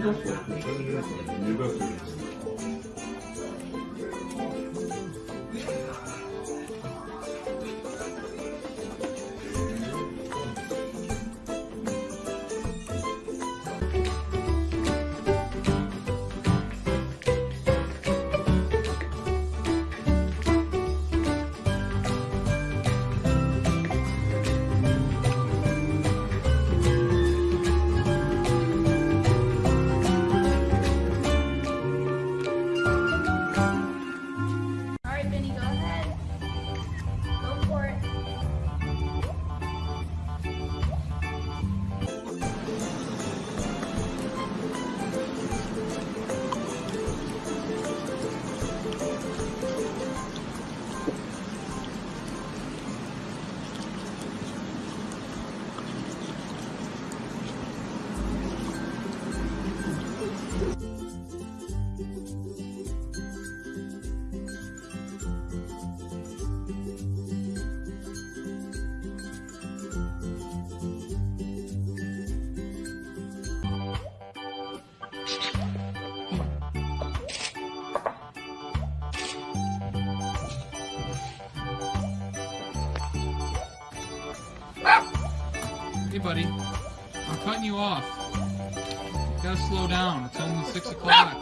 Не доходит. Не доходит. Hey, buddy. I'm cutting you off. You gotta slow down. It's only 6 o'clock.